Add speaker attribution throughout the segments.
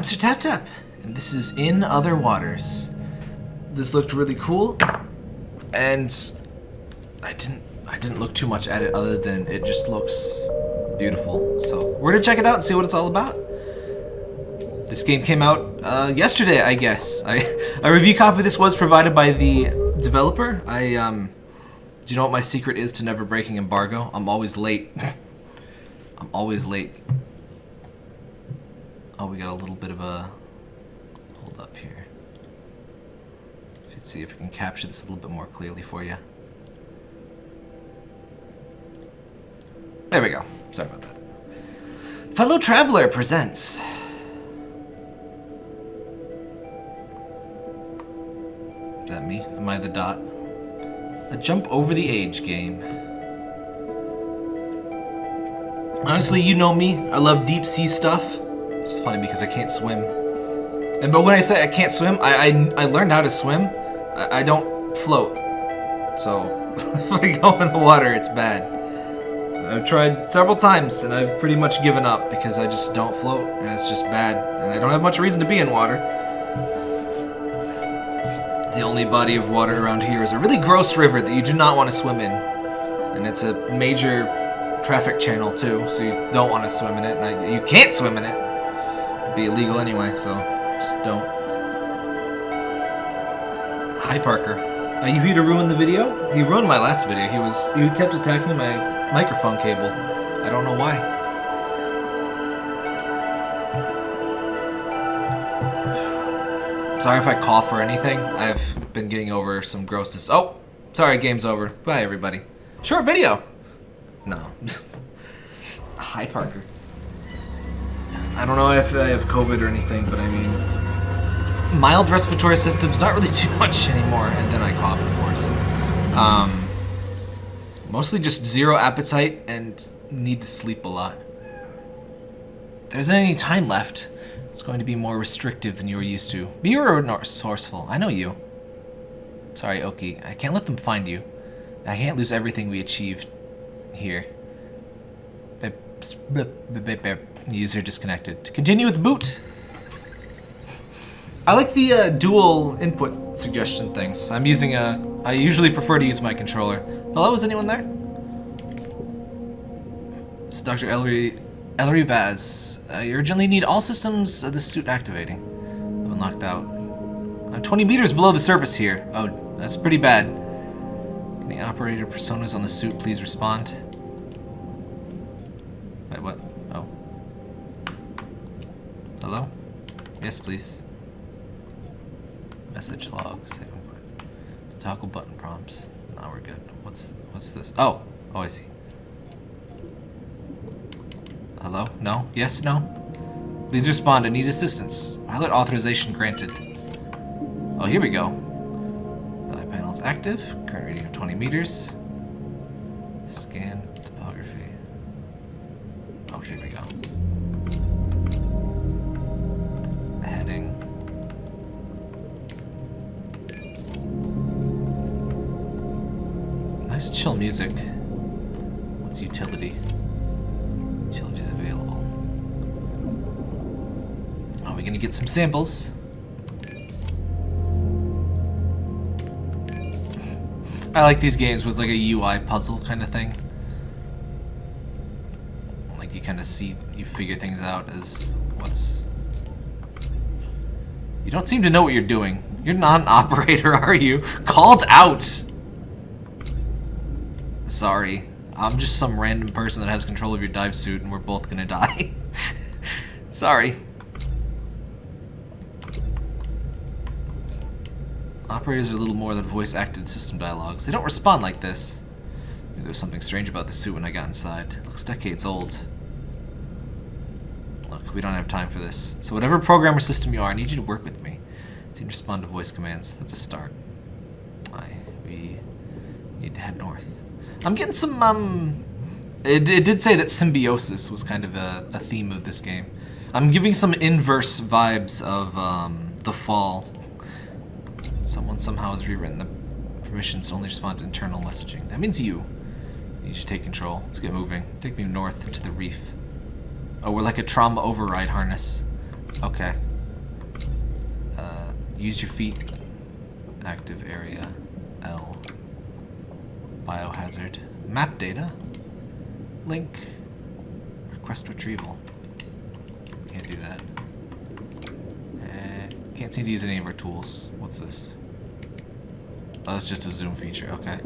Speaker 1: I'm Sir Tap Tap, and this is In Other Waters. This looked really cool, and I didn't I didn't look too much at it other than it just looks beautiful. So we're gonna check it out and see what it's all about. This game came out uh, yesterday, I guess. I, a review copy of this was provided by the developer. I um, do you know what my secret is to never breaking embargo? I'm always late. I'm always late. Oh, we got a little bit of a... Hold up here. Let's see if we can capture this a little bit more clearly for you. There we go. Sorry about that. Fellow Traveller presents... Is that me? Am I the dot? A jump over the age game. Honestly, you know me. I love deep sea stuff. It's funny because I can't swim. And but when I say I can't swim, I I, I learned how to swim. I, I don't float. So if I go in the water, it's bad. I've tried several times and I've pretty much given up because I just don't float and it's just bad. And I don't have much reason to be in water. The only body of water around here is a really gross river that you do not want to swim in. And it's a major traffic channel too, so you don't want to swim in it. And I, you can't swim in it be illegal anyway, so just don't. Hi, Parker. Are you here to ruin the video? He ruined my last video. He was he kept attacking my microphone cable. I don't know why. Sorry if I cough or anything. I've been getting over some grossness. Oh, sorry, game's over. Bye, everybody. Short video. No. Hi, Parker. I don't know if I have COVID or anything, but I mean, mild respiratory symptoms, not really too much anymore, and then I cough, of course. Um, mostly just zero appetite and need to sleep a lot. There isn't any time left. It's going to be more restrictive than you were used to. You're resourceful. I know you. Sorry, Oki. I can't let them find you. I can't lose everything we achieved here. User disconnected. Continue with boot. I like the uh, dual input suggestion things. I'm using a... I usually prefer to use my controller. Hello, is anyone there? It's Dr. Ellery, Ellery Vas. I urgently need all systems of the suit activating. I've been locked out. I'm 20 meters below the surface here. Oh, that's pretty bad. Can the operator personas on the suit please respond? Wait, what? Hello? Yes, please. Message log. Toggle button prompts. Now we're good. What's what's this? Oh, oh, I see. Hello? No? Yes? No? Please respond. I need assistance. Pilot authorization granted. Oh, here we go. The eye panel is active. Current reading of 20 meters. Scan topography. Oh, here we go. Nice chill music. What's utility? Utilities available. Are we gonna get some samples? I like these games with like a UI puzzle kind of thing. Like you kind of see, you figure things out as what's... You don't seem to know what you're doing. You're not an operator, are you? Called out! Sorry. I'm just some random person that has control of your dive suit and we're both gonna die. Sorry. Operators are a little more than voice-acted system dialogues. They don't respond like this. There was something strange about the suit when I got inside. It looks decades old. Look, we don't have time for this. So whatever programmer system you are, I need you to work with me. So to respond to voice commands. That's a start. Aye, we need to head north. I'm getting some, um... It, it did say that symbiosis was kind of a, a theme of this game. I'm giving some inverse vibes of, um, The Fall. Someone somehow has rewritten the permissions to only respond to internal messaging. That means you. You should take control. Let's get moving. Take me north to the reef. Oh, we're like a trauma override harness. Okay. Uh, Use your feet. Active area. L. Biohazard. Map data. Link. Request retrieval. Can't do that. Eh, can't seem to use any of our tools. What's this? Oh, it's just a zoom feature. Okay.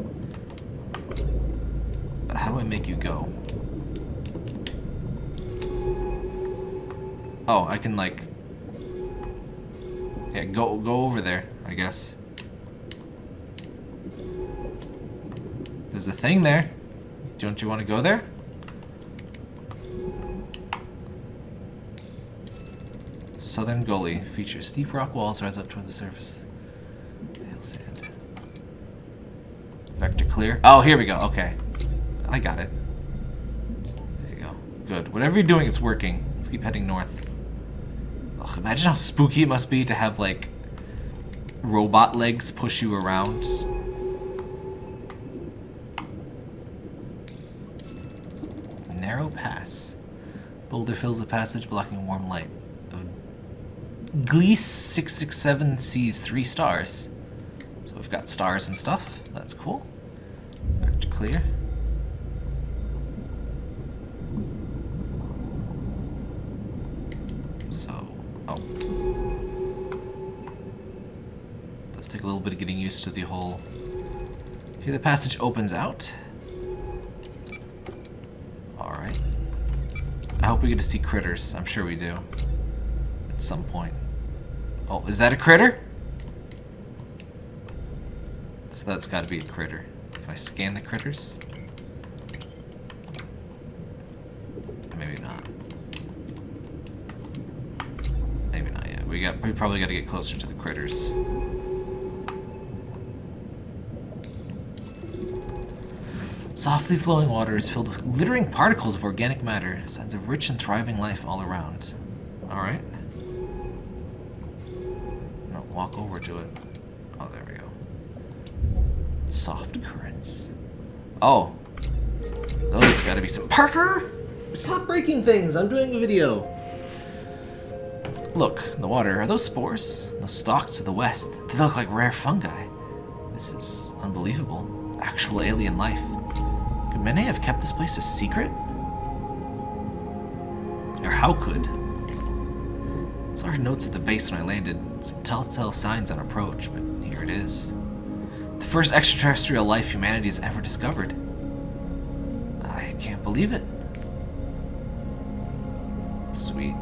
Speaker 1: But how do I make you go? Oh, I can like... Yeah, go go over there, I guess. There's a thing there. Don't you want to go there? Southern Gully features steep rock walls rise up toward the surface. Hail sand. Vector clear. Oh, here we go. Okay. I got it. There you go. Good. Whatever you're doing, it's working. Let's keep heading north. Ugh, imagine how spooky it must be to have, like, robot legs push you around. Narrow pass. Boulder fills the passage, blocking warm light. Gliese 667 sees three stars. So we've got stars and stuff. That's cool. Vector clear. So, oh. Does take a little bit of getting used to the whole... Here the passage opens out. I hope we get to see critters. I'm sure we do. At some point. Oh, is that a critter? So that's got to be a critter. Can I scan the critters? Maybe not. Maybe not yet. We got. We probably got to get closer to the critters. Softly flowing water is filled with glittering particles of organic matter, signs of rich and thriving life all around. Alright. Walk over to it. Oh, there we go. Soft currents. Oh. Those gotta be some- Parker! Stop breaking things! I'm doing a video! Look, the water, are those spores? Those stalks to the west. They look like rare fungi. This is unbelievable. Actual alien life. Minae have kept this place a secret? Or how could? Saw her notes at the base when I landed. Some telltale signs on approach, but here it is. The first extraterrestrial life humanity has ever discovered. I can't believe it. Sweet.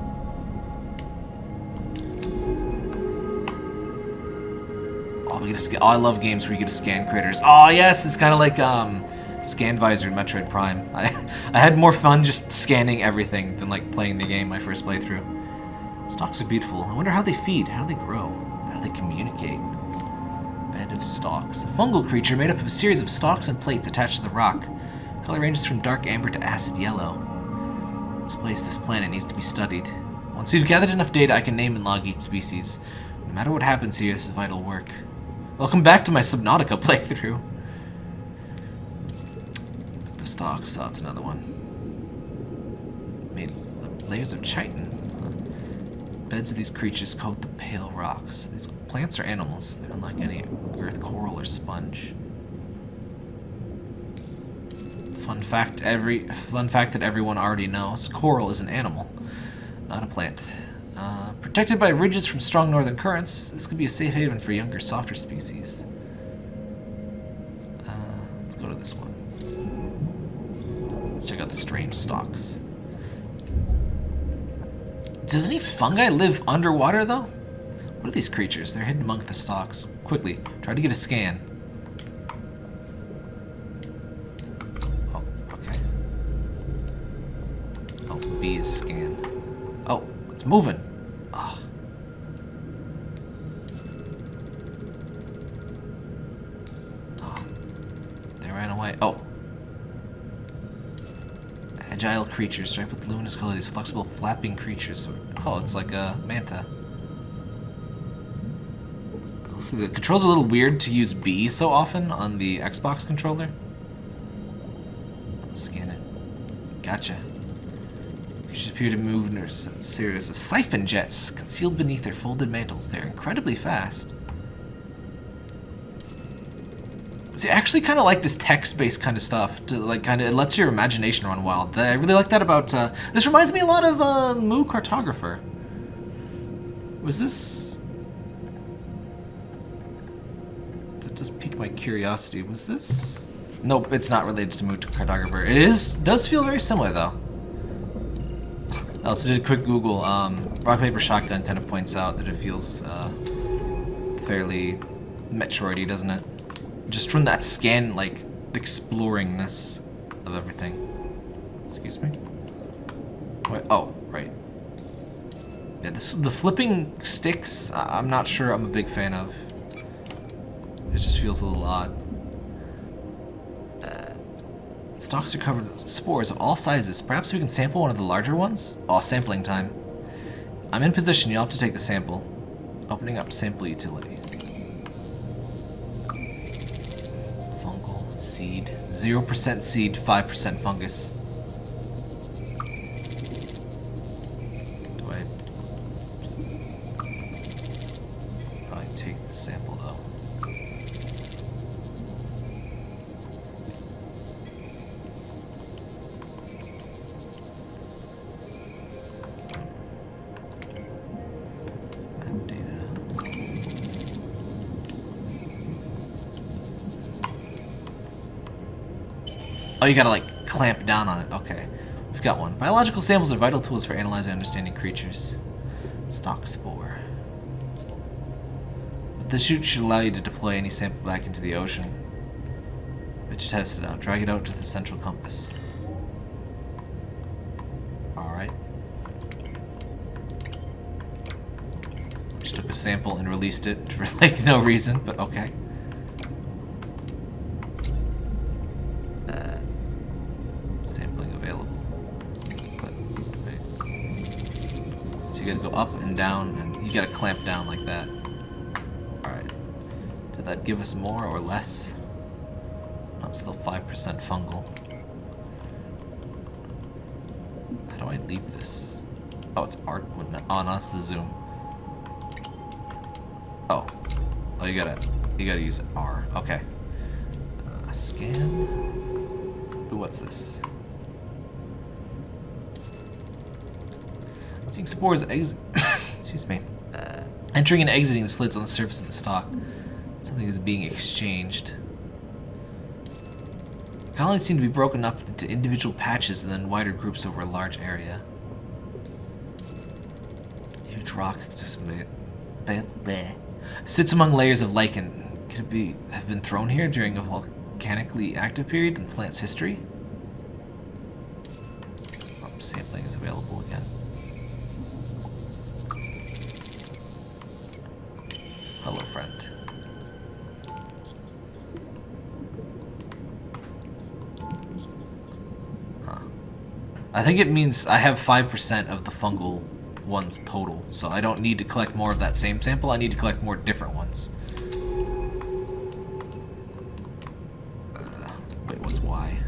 Speaker 1: Oh, we get to. Oh, I love games where you get to scan critters. Oh, yes, it's kind of like um, Scan Visor Metroid Prime. I, I had more fun just scanning everything than like playing the game my first playthrough. Stalks are beautiful. I wonder how they feed. How they grow? How they communicate? Bed of stalks. A fungal creature made up of a series of stalks and plates attached to the rock. Color ranges from dark amber to acid yellow. This place, this planet, needs to be studied. Once we've gathered enough data, I can name and log each species. No matter what happens here, this is vital work. Welcome back to my Subnautica playthrough. Of stalks. so it's another one. Made layers of chitin. Beds of these creatures called the pale rocks. These plants are animals. They're unlike any earth coral or sponge. Fun fact every fun fact that everyone already knows. Coral is an animal, not a plant. Uh, protected by ridges from strong northern currents, this could be a safe haven for younger, softer species. Uh, let's go to this one. Let's check out the strange stalks. Does any fungi live underwater, though? What are these creatures? They're hidden among the stalks. Quickly, try to get a scan. Oh, okay. Oh, B is scan. Oh, it's moving. Creatures striped with luminous color. These flexible, flapping creatures. Oh, it's like a manta. Also, the controls are a little weird to use B so often on the Xbox controller. Scan it. Gotcha. Creatures appear to move in a series of siphon jets concealed beneath their folded mantles. They're incredibly fast. Actually kind of like this text-based kind of stuff. To like, kind of, it lets your imagination run wild. I really like that about. Uh, this reminds me a lot of uh, Mu Cartographer. Was this? That does pique my curiosity. Was this? Nope, it's not related to Mu Cartographer. It is. Does feel very similar though. I also did a quick Google. Um, Rock Paper Shotgun kind of points out that it feels uh, fairly Metroidy, doesn't it? Just from that scan, like, exploringness of everything. Excuse me? Wait, oh, right. Yeah, this the flipping sticks, I- I'm not sure I'm a big fan of. It just feels a little odd. Uh, Stalks are covered with spores of all sizes. Perhaps we can sample one of the larger ones? Oh, sampling time. I'm in position, you'll have to take the sample. Opening up sample utility. 0% seed, 5% fungus. Oh, you gotta like clamp down on it. Okay. We've got one. Biological samples are vital tools for analyzing and understanding creatures. Stock spore. But the chute should allow you to deploy any sample back into the ocean. But you test it out. Drag it out to the central compass. Alright. Just took a sample and released it for like no reason, but okay. Up and down, and you gotta clamp down like that. Alright. Did that give us more or less? I'm still 5% fungal. How do I leave this? Oh, it's art. Oh, no, it's the zoom. Oh. Oh, you gotta, you gotta use R. Okay. Uh, scan. Ooh, what's this? Seeing spores ex excuse me. Entering and exiting the slits on the surface of the stalk. Something is being exchanged. Colonies seem to be broken up into individual patches and then wider groups over a large area. Huge rock sits among layers of lichen. Could it be have been thrown here during a volcanically active period in the plant's history? I think it means I have 5% of the fungal ones total, so I don't need to collect more of that same sample, I need to collect more different ones. Uh, wait, what's Y?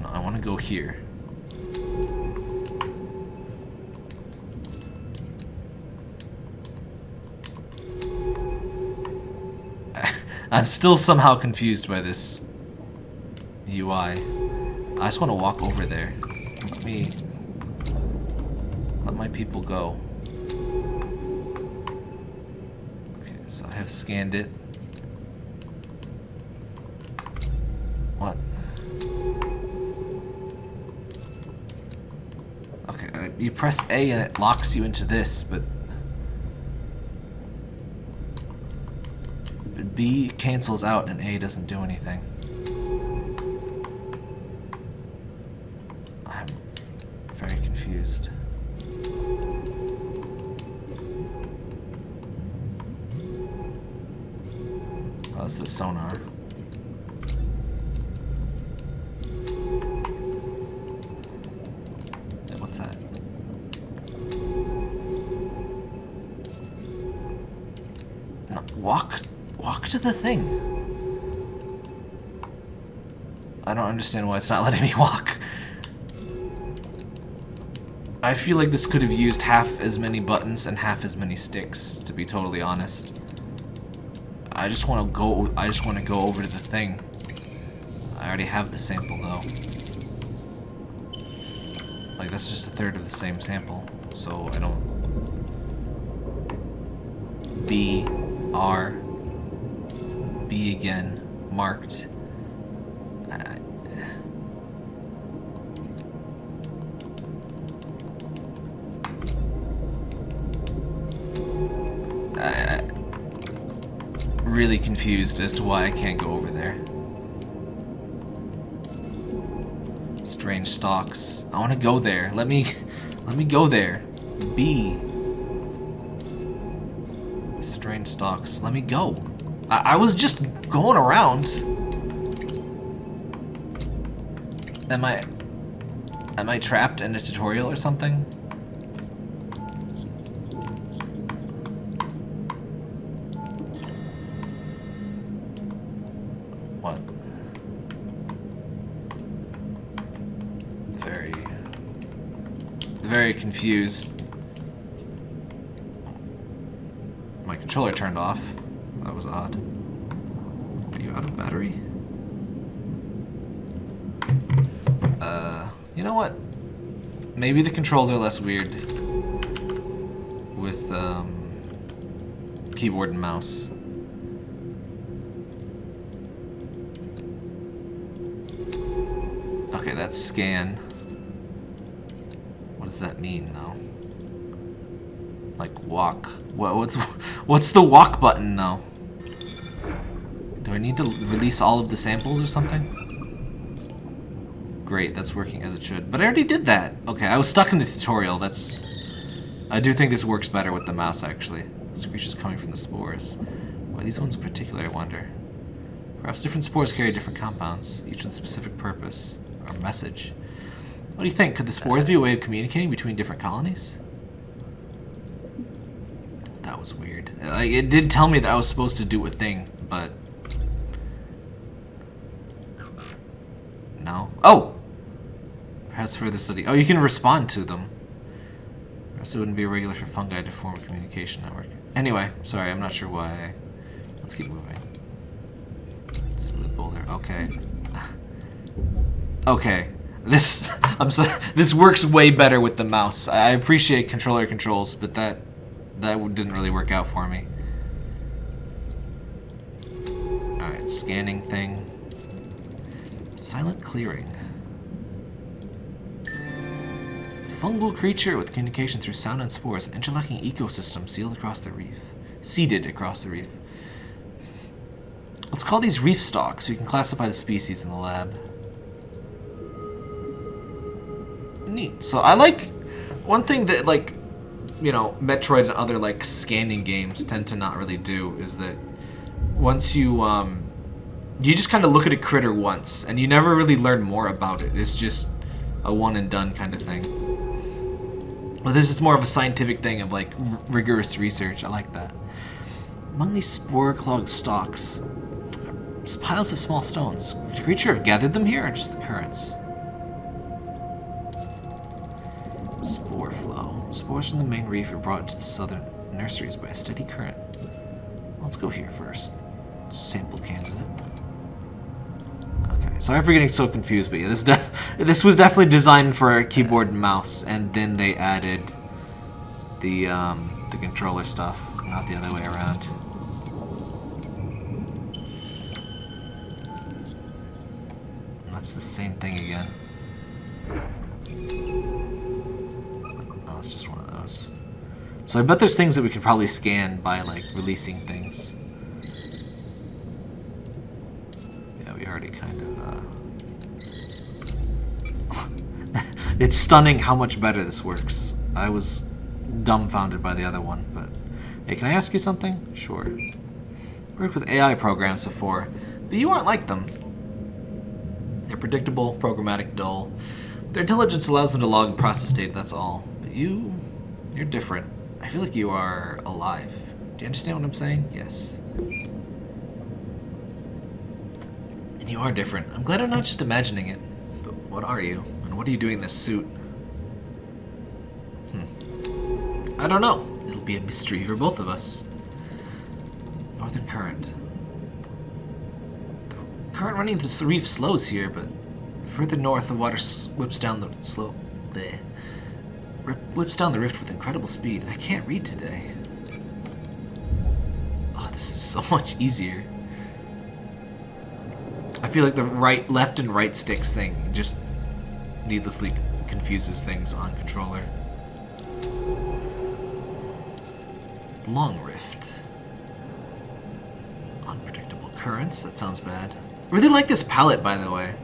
Speaker 1: No, I want to go here. I'm still somehow confused by this UI. I just want to walk over there. Let me... Let my people go. Okay, so I have scanned it. What? Okay, uh, you press A and it locks you into this, but... B cancels out and A doesn't do anything. I'm very confused. Oh, that's the sonar. What's that? Walk walk to the thing. I don't understand why it's not letting me walk. I feel like this could have used half as many buttons and half as many sticks, to be totally honest. I just want to go, I just want to go over to the thing. I already have the sample though. Like that's just a third of the same sample, so I don't... B, R, Again, marked. Uh, uh, really confused as to why I can't go over there. Strange stalks. I want to go there. Let me, let me go there. B. Strange stalks. Let me go. I, I was just going around. Am I, am I trapped in a tutorial or something? What? Very, very confused. My controller turned off. Are you out of battery? Uh, you know what? Maybe the controls are less weird with um, keyboard and mouse. Okay, that's scan What does that mean, though? Like, walk. What, what's, what's the walk button, though? Do I need to release all of the samples or something? Great, that's working as it should. But I already did that. Okay, I was stuck in the tutorial. That's... I do think this works better with the mouse, actually. Screeches coming from the spores. Why these ones in particular, I wonder. Perhaps different spores carry different compounds, each with a specific purpose or message. What do you think? Could the spores be a way of communicating between different colonies? That was weird. It did tell me that I was supposed to do a thing, but... No? Oh! Perhaps further study. Oh, you can respond to them. Perhaps it wouldn't be regular for fungi to form a communication network. Anyway, sorry, I'm not sure why. Let's keep moving. Smooth boulder. Okay. okay. This I'm so, this works way better with the mouse. I appreciate controller controls, but that that didn't really work out for me. Alright, scanning thing. Silent clearing. Fungal creature with communication through sound and spores. Interlocking ecosystem sealed across the reef. Seeded across the reef. Let's call these reef stalks. We can classify the species in the lab. neat. So I like one thing that like you know Metroid and other like scanning games tend to not really do is that once you um you just kind of look at a critter once and you never really learn more about it. It's just a one and done kind of thing. Well, this is more of a scientific thing of like rigorous research. I like that. Among these spore-clogged stalks, piles of small stones. Could the creature have gathered them here or just the currents? Spore flow. Spores from the main reef are brought to the southern nurseries by a steady current. Let's go here first. Sample candidate. Sorry for getting so confused, but yeah, this this was definitely designed for a keyboard and mouse, and then they added the um, the controller stuff, not the other way around. That's the same thing again. Oh, it's just one of those. So I bet there's things that we could probably scan by, like, releasing things. Yeah, we already kind of, uh... it's stunning how much better this works. I was dumbfounded by the other one, but... Hey, can I ask you something? Sure. Worked with AI programs before, but you aren't like them. They're predictable, programmatic, dull. Their intelligence allows them to log and process data, that's all. But you... you're different. I feel like you are alive. Do you understand what I'm saying? Yes. And you are different. I'm glad I'm not just imagining it. But what are you? And what are you doing in this suit? Hmm. I don't know. It'll be a mystery for both of us. Northern Current. The current running this reef slows here, but further north the water whips down the slope. Bleh. Whips down the rift with incredible speed. I can't read today. Oh, this is so much easier. Feel like the right, left and right sticks thing just needlessly confuses things on controller. Long rift. Unpredictable currents, that sounds bad. Really like this palette, by the way.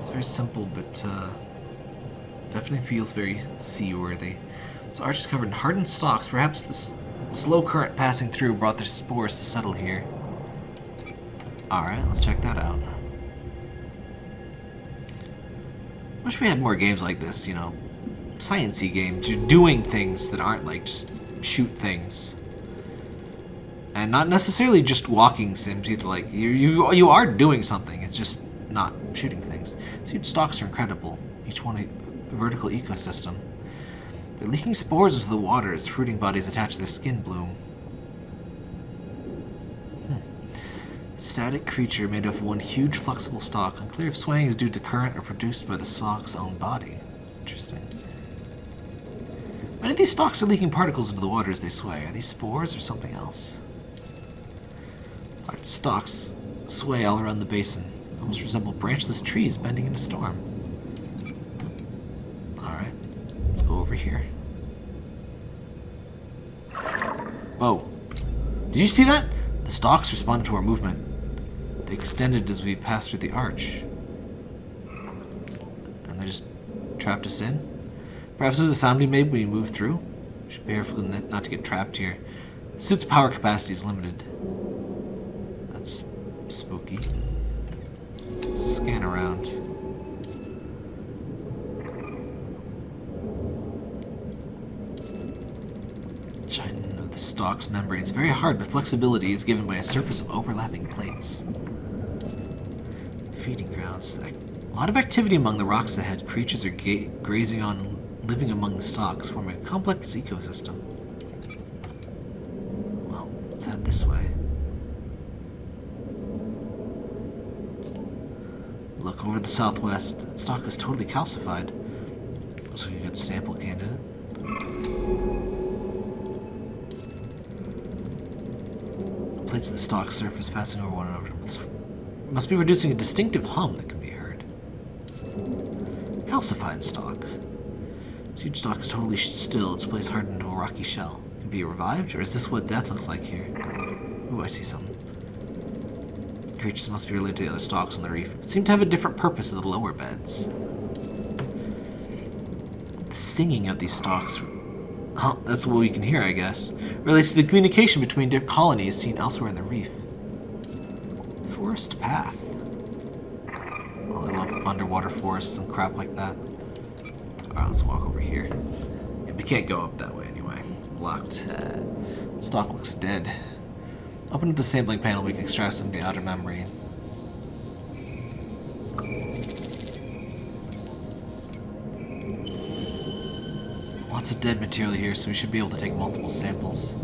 Speaker 1: It's very simple, but uh, definitely feels very seaworthy. This arch is covered in hardened stalks. Perhaps the slow current passing through brought the spores to settle here. Alright, let's check that out. Wish we had more games like this, you know, sciencey games. You're doing things that aren't like just shoot things. And not necessarily just walking sims either. Like you, you, you are doing something. It's just not shooting things. Seed stalks are incredible. Each one a vertical ecosystem. They're leaking spores into the water as fruiting bodies attach to their skin bloom. Static creature made of one huge flexible stalk. Unclear if swaying is due to current or produced by the stalk's own body. Interesting. Many of these stalks are leaking particles into the water as they sway. Are these spores or something else? Large stalks sway all around the basin, almost resemble branchless trees bending in a storm. Alright, let's go over here. Whoa. Did you see that? The stalks responded to our movement. They extended as we passed through the arch. And they just trapped us in? Perhaps it was a sound we made when we moved through? We should be careful not to get trapped here. The suit's power capacity is limited. That's spooky. Let's scan around. Chitin of the stalk's membrane is very hard, but flexibility is given by a surface of overlapping plates. Feeding grounds. A lot of activity among the rocks ahead. Creatures are grazing on living among the stalks, forming a complex ecosystem. Well, let's head this way. Look over the southwest. That stalk is totally calcified. Looks like a good sample candidate. Plates of the stalk surface passing over one another must be producing a distinctive hum that can be heard. Calcified stalk. huge stalk is totally still. Its place hardened into a rocky shell. Can be revived, or is this what death looks like here? Ooh, I see something. Creatures must be related to the other stalks on the reef, but seem to have a different purpose in the lower beds. The singing of these stalks Oh, that's what we can hear, I guess. Relates to the communication between different colonies seen elsewhere in the reef. Forest path. Oh, I love underwater forests and crap like that. Alright, let's walk over here. Yeah, we can't go up that way anyway. It's blocked. Uh, stock looks dead. Open up the sampling panel, we can extract some of the outer membrane. Lots of dead material here, so we should be able to take multiple samples.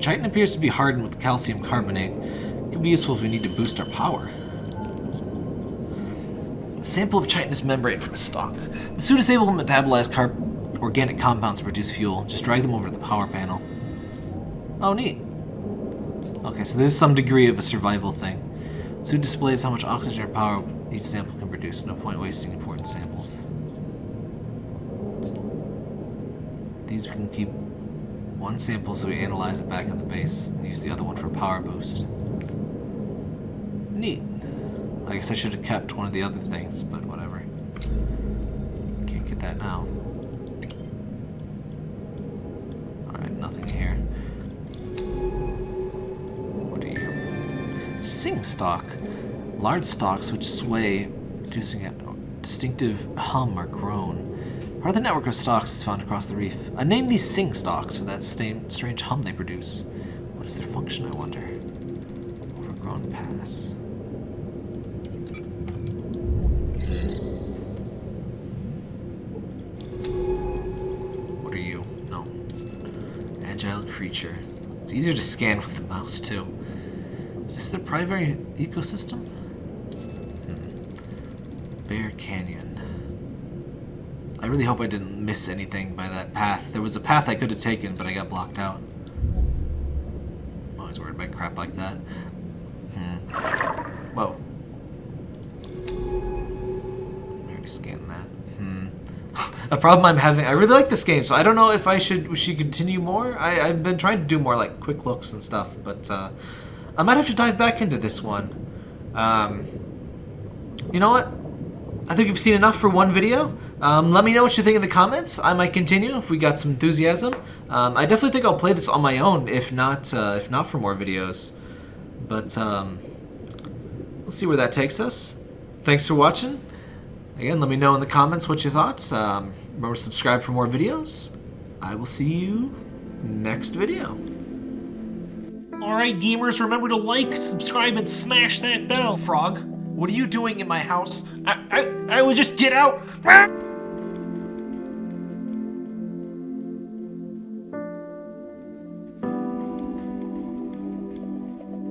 Speaker 1: Chitin appears to be hardened with calcium carbonate. It could be useful if we need to boost our power A sample of chitinous membrane from a stalk. The suit is able to metabolize organic compounds to produce fuel. Just drag them over to the power panel. Oh, neat. Okay, so there's some degree of a survival thing. Suit displays how much oxygen or power each sample can produce. No point wasting important samples. These we can keep one sample so we analyze it back on the base and use the other one for power boost. Neat. I guess I should have kept one of the other things, but whatever. Can't get that now. Alright, nothing here. What are you? Sing stalk. Large stalks which sway, producing a distinctive hum or groan. Part of the network of stalks is found across the reef. I named these sing stalks for that strange hum they produce. What is their function, I wonder? Overgrown pass. What are you? No. Agile creature. It's easier to scan with the mouse, too. Is this their primary ecosystem? Hmm. Bear Canyon. I really hope I didn't miss anything by that path. There was a path I could have taken, but I got blocked out. I'm always worried about crap like that. Hmm. Whoa. I already scanned that. Hmm. a problem I'm having. I really like this game, so I don't know if I should should continue more. I, I've been trying to do more like quick looks and stuff, but uh, I might have to dive back into this one. Um, you know what? I think you've seen enough for one video. Um, let me know what you think in the comments. I might continue if we got some enthusiasm. Um, I definitely think I'll play this on my own, if not, uh, if not for more videos. But um, we'll see where that takes us. Thanks for watching. Again, let me know in the comments what you thought. Um, remember to subscribe for more videos. I will see you next video.
Speaker 2: Alright, gamers, remember to like, subscribe, and smash that bell.
Speaker 1: Frog, what are you doing in my house?
Speaker 2: I, I, I would just get out.